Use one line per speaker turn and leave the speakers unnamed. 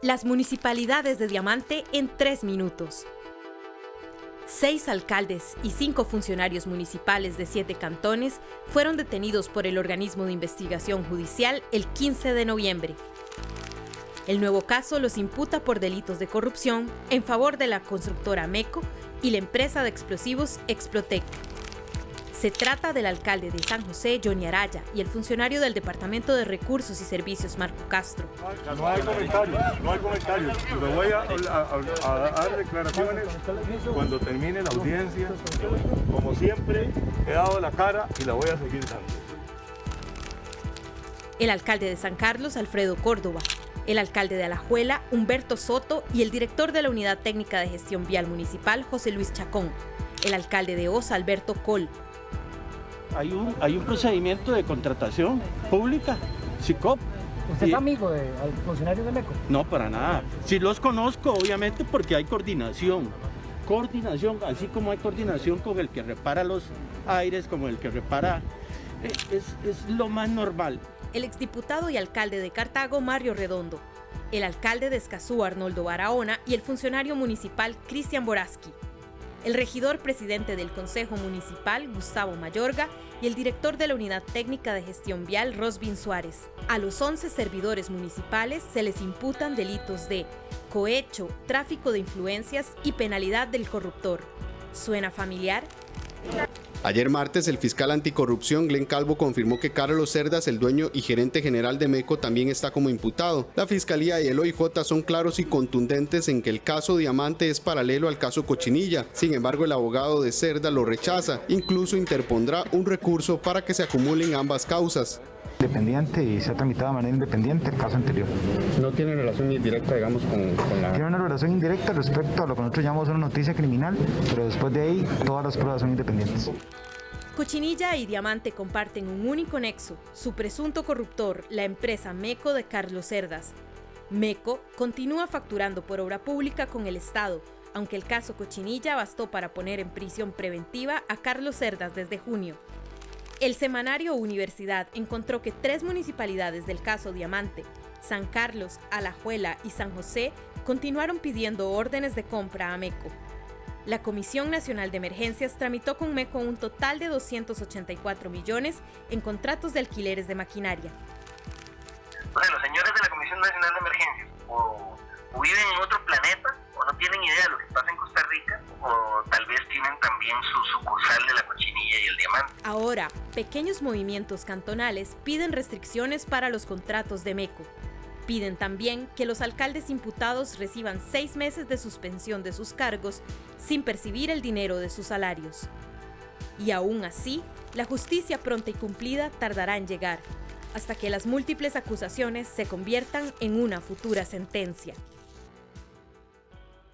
Las municipalidades de Diamante en tres minutos. Seis alcaldes y cinco funcionarios municipales de siete cantones fueron detenidos por el organismo de investigación judicial el 15 de noviembre. El nuevo caso los imputa por delitos de corrupción en favor de la constructora MECO y la empresa de explosivos Explotec. Se trata del alcalde de San José, Johnny Araya, y el funcionario del Departamento de Recursos y Servicios, Marco Castro.
No hay comentarios, no hay comentarios. Me voy a, dar declaraciones cuando termine la audiencia. Como siempre, he dado la cara y la voy a seguir dando.
El alcalde de San Carlos, Alfredo Córdoba, el alcalde de Alajuela, Humberto Soto, y el director de la Unidad Técnica de Gestión Vial Municipal, José Luis Chacón, el alcalde de Osa, Alberto Col,
hay un, hay un procedimiento de contratación pública, SICOP.
¿Usted es amigo de funcionarios de MECO?
No, para nada. Sí los conozco, obviamente, porque hay coordinación. Coordinación, así como hay coordinación con el que repara los aires, como el que repara... Eh, es, es lo más normal.
El exdiputado y alcalde de Cartago, Mario Redondo. El alcalde de Escazú, Arnoldo Barahona, y el funcionario municipal, Cristian Boraski el regidor presidente del Consejo Municipal, Gustavo Mayorga, y el director de la Unidad Técnica de Gestión Vial, Rosvin Suárez. A los 11 servidores municipales se les imputan delitos de cohecho, tráfico de influencias y penalidad del corruptor. ¿Suena familiar?
Ayer martes, el fiscal anticorrupción Glenn Calvo confirmó que Carlos Cerdas, el dueño y gerente general de MECO, también está como imputado. La fiscalía y el OIJ son claros y contundentes en que el caso Diamante es paralelo al caso Cochinilla. Sin embargo, el abogado de Cerda lo rechaza. Incluso interpondrá un recurso para que se acumulen ambas causas
independiente y se ha tramitado de manera independiente el caso anterior.
¿No tiene relación indirecta, digamos, con, con, la...?
Tiene una relación indirecta respecto a lo que nosotros llamamos una noticia criminal, pero después de ahí todas las pruebas son independientes.
Cochinilla y Diamante comparten un único nexo, su presunto corruptor, la empresa MECO de Carlos Cerdas. MECO continúa facturando por obra pública con el Estado, aunque el caso Cochinilla bastó para poner en prisión preventiva a Carlos Cerdas desde junio. El semanario Universidad encontró que tres municipalidades del caso Diamante, San Carlos, Alajuela y San José, continuaron pidiendo órdenes de compra a MECO. La Comisión Nacional de Emergencias tramitó con MECO un total de 284 millones en contratos de alquileres de maquinaria.
Los señores de la Comisión Nacional de Emergencias viven en otro planeta
Ahora, pequeños movimientos cantonales piden restricciones para los contratos de MECO. Piden también que los alcaldes imputados reciban seis meses de suspensión de sus cargos sin percibir el dinero de sus salarios. Y aún así, la justicia pronta y cumplida tardará en llegar, hasta que las múltiples acusaciones se conviertan en una futura sentencia.